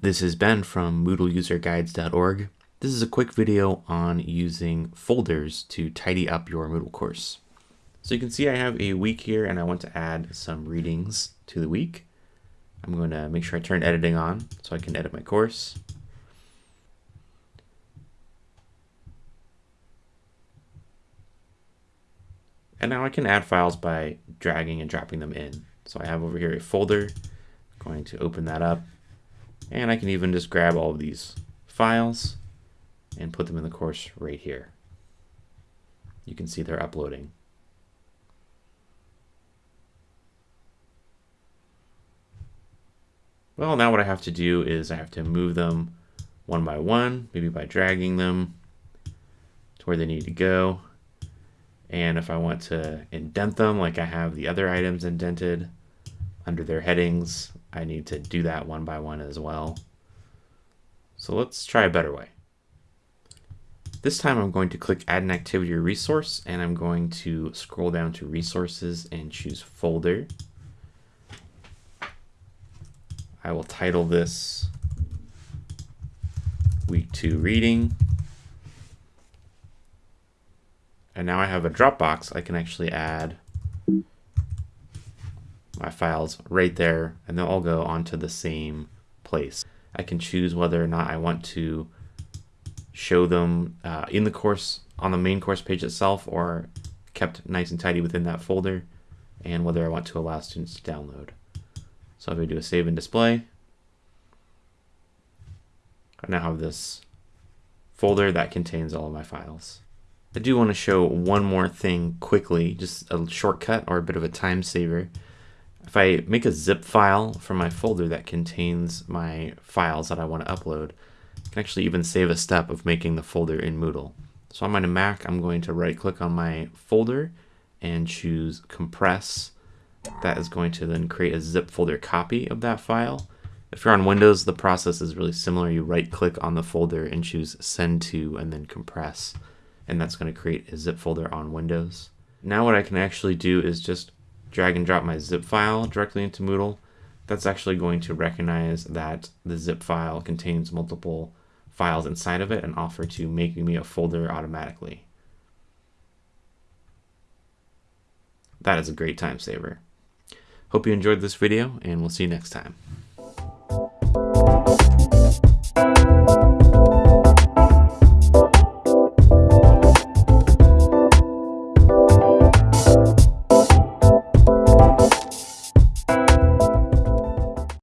This is Ben from MoodleUserGuides.org. This is a quick video on using folders to tidy up your Moodle course. So you can see I have a week here and I want to add some readings to the week. I'm going to make sure I turn editing on so I can edit my course. And now I can add files by dragging and dropping them in. So I have over here a folder, I'm going to open that up, and I can even just grab all of these files and put them in the course right here. You can see they're uploading. Well, now what I have to do is I have to move them one by one, maybe by dragging them to where they need to go. And if I want to indent them like I have the other items indented under their headings, I need to do that one by one as well. So let's try a better way. This time I'm going to click add an activity or resource and I'm going to scroll down to resources and choose folder. I will title this week two reading. And now I have a Dropbox. I can actually add my files right there and they'll all go onto the same place. I can choose whether or not I want to show them uh, in the course on the main course page itself or kept nice and tidy within that folder and whether I want to allow students to download. So if I do a save and display, I now have this folder that contains all of my files. I do want to show one more thing quickly, just a shortcut or a bit of a time saver. If I make a zip file from my folder that contains my files that I want to upload, I can actually even save a step of making the folder in Moodle. So on my Mac, I'm going to right click on my folder and choose compress. That is going to then create a zip folder copy of that file. If you're on Windows, the process is really similar. You right click on the folder and choose send to and then compress. And that's going to create a zip folder on Windows. Now what I can actually do is just drag and drop my zip file directly into Moodle, that's actually going to recognize that the zip file contains multiple files inside of it and offer to make me a folder automatically. That is a great time saver. Hope you enjoyed this video and we'll see you next time.